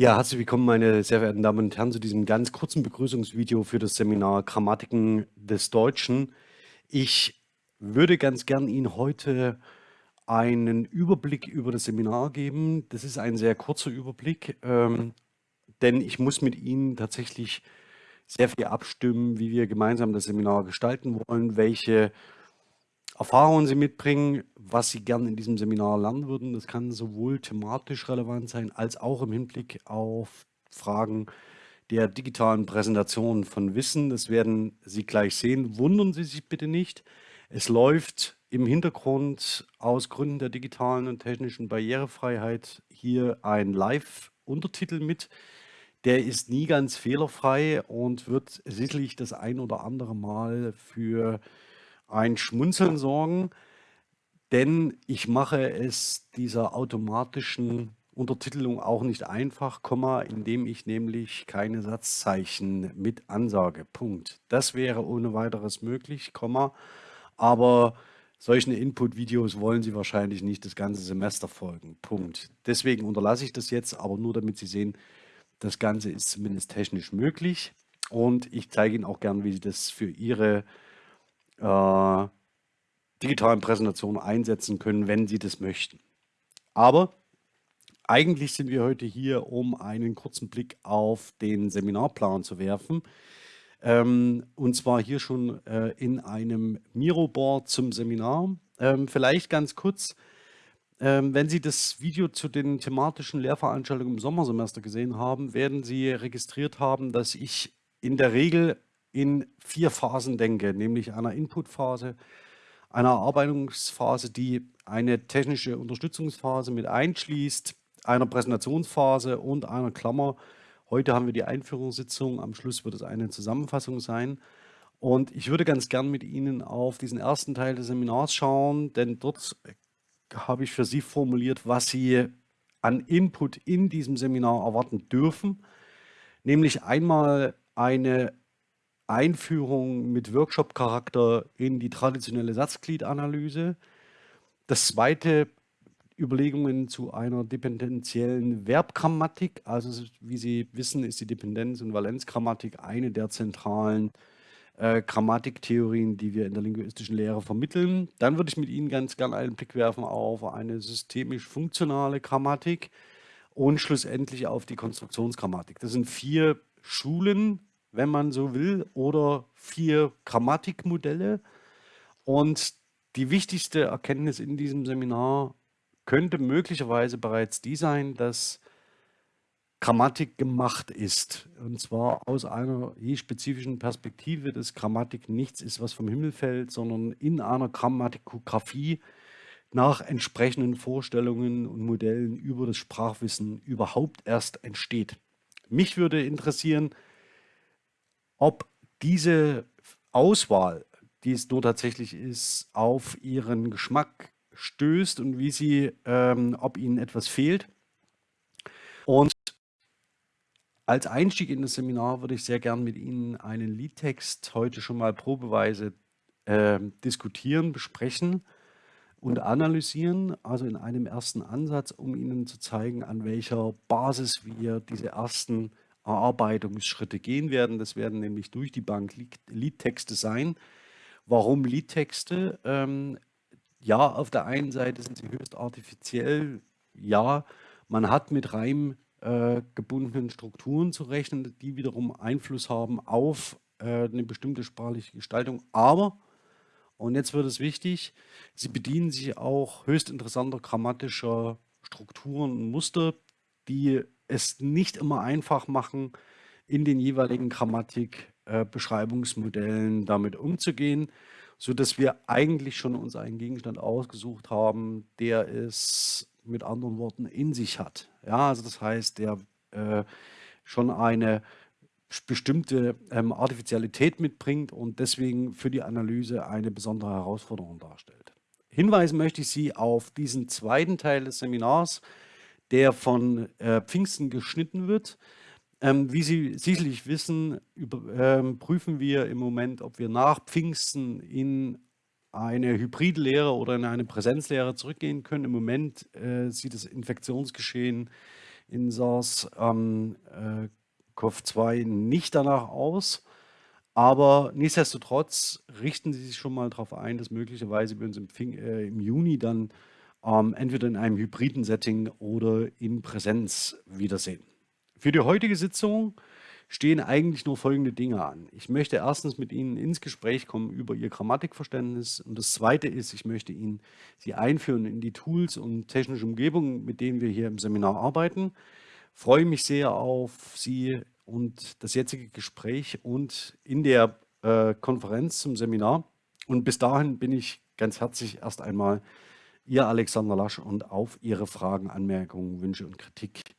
Ja, herzlich willkommen, meine sehr verehrten Damen und Herren, zu diesem ganz kurzen Begrüßungsvideo für das Seminar Grammatiken des Deutschen. Ich würde ganz gern Ihnen heute einen Überblick über das Seminar geben. Das ist ein sehr kurzer Überblick, ähm, denn ich muss mit Ihnen tatsächlich sehr viel abstimmen, wie wir gemeinsam das Seminar gestalten wollen, welche Erfahrungen Sie mitbringen, was Sie gerne in diesem Seminar lernen würden. Das kann sowohl thematisch relevant sein, als auch im Hinblick auf Fragen der digitalen Präsentation von Wissen. Das werden Sie gleich sehen. Wundern Sie sich bitte nicht. Es läuft im Hintergrund aus Gründen der digitalen und technischen Barrierefreiheit hier ein Live-Untertitel mit. Der ist nie ganz fehlerfrei und wird sicherlich das ein oder andere Mal für ein Schmunzeln sorgen, denn ich mache es dieser automatischen Untertitelung auch nicht einfach, indem ich nämlich keine Satzzeichen mit ansage. Punkt. Das wäre ohne weiteres möglich, aber solchen Input-Videos wollen Sie wahrscheinlich nicht das ganze Semester folgen. Punkt. Deswegen unterlasse ich das jetzt, aber nur damit Sie sehen, das Ganze ist zumindest technisch möglich und ich zeige Ihnen auch gern, wie Sie das für Ihre äh, digitalen Präsentationen einsetzen können, wenn Sie das möchten. Aber eigentlich sind wir heute hier, um einen kurzen Blick auf den Seminarplan zu werfen. Ähm, und zwar hier schon äh, in einem Miro-Board zum Seminar. Ähm, vielleicht ganz kurz, ähm, wenn Sie das Video zu den thematischen Lehrveranstaltungen im Sommersemester gesehen haben, werden Sie registriert haben, dass ich in der Regel in vier Phasen denke, nämlich einer Inputphase, einer Erarbeitungsphase, die eine technische Unterstützungsphase mit einschließt, einer Präsentationsphase und einer Klammer. Heute haben wir die Einführungssitzung, am Schluss wird es eine Zusammenfassung sein. Und ich würde ganz gern mit Ihnen auf diesen ersten Teil des Seminars schauen, denn dort habe ich für Sie formuliert, was Sie an Input in diesem Seminar erwarten dürfen. Nämlich einmal eine Einführung mit Workshop-Charakter in die traditionelle Satzgliedanalyse. Das zweite, Überlegungen zu einer dependenziellen Verbgrammatik. Also wie Sie wissen, ist die Dependenz- und Valenzgrammatik eine der zentralen äh, Grammatiktheorien, die wir in der linguistischen Lehre vermitteln. Dann würde ich mit Ihnen ganz gerne einen Blick werfen auf eine systemisch-funktionale Grammatik und schlussendlich auf die Konstruktionsgrammatik. Das sind vier Schulen wenn man so will, oder vier Grammatikmodelle. Und die wichtigste Erkenntnis in diesem Seminar könnte möglicherweise bereits die sein, dass Grammatik gemacht ist. Und zwar aus einer je spezifischen Perspektive, dass Grammatik nichts ist, was vom Himmel fällt, sondern in einer Grammatikografie nach entsprechenden Vorstellungen und Modellen über das Sprachwissen überhaupt erst entsteht. Mich würde interessieren, ob diese Auswahl, die es nur tatsächlich ist, auf ihren Geschmack stößt und wie sie, ähm, ob ihnen etwas fehlt. Und als Einstieg in das Seminar würde ich sehr gern mit Ihnen einen Liedtext heute schon mal probeweise äh, diskutieren, besprechen und analysieren, also in einem ersten Ansatz, um Ihnen zu zeigen, an welcher Basis wir diese ersten Erarbeitungsschritte gehen werden. Das werden nämlich durch die Bank Liedtexte sein. Warum Liedtexte? Ähm, ja, auf der einen Seite sind sie höchst artifiziell. Ja, man hat mit Reim äh, gebundenen Strukturen zu rechnen, die wiederum Einfluss haben auf äh, eine bestimmte sprachliche Gestaltung. Aber, und jetzt wird es wichtig, sie bedienen sich auch höchst interessanter grammatischer Strukturen und Muster, die es nicht immer einfach machen, in den jeweiligen Grammatik-Beschreibungsmodellen äh, damit umzugehen, sodass wir eigentlich schon uns einen Gegenstand ausgesucht haben, der es mit anderen Worten in sich hat. Ja, also das heißt, der äh, schon eine bestimmte ähm, Artificialität mitbringt und deswegen für die Analyse eine besondere Herausforderung darstellt. Hinweisen möchte ich Sie auf diesen zweiten Teil des Seminars, der von äh, Pfingsten geschnitten wird. Ähm, wie Sie sicherlich wissen, über, ähm, prüfen wir im Moment, ob wir nach Pfingsten in eine Hybridlehre oder in eine Präsenzlehre zurückgehen können. Im Moment äh, sieht das Infektionsgeschehen in SARS-CoV-2 ähm, nicht danach aus. Aber nichtsdestotrotz richten Sie sich schon mal darauf ein, dass möglicherweise wir uns im, äh, im Juni dann ähm, entweder in einem hybriden Setting oder in Präsenz wiedersehen. Für die heutige Sitzung stehen eigentlich nur folgende Dinge an. Ich möchte erstens mit Ihnen ins Gespräch kommen über Ihr Grammatikverständnis und das Zweite ist, ich möchte Ihnen Sie einführen in die Tools und technische Umgebung, mit denen wir hier im Seminar arbeiten. Ich freue mich sehr auf Sie und das jetzige Gespräch und in der äh, Konferenz zum Seminar. Und bis dahin bin ich ganz herzlich erst einmal Ihr Alexander Lasch und auf Ihre Fragen, Anmerkungen, Wünsche und Kritik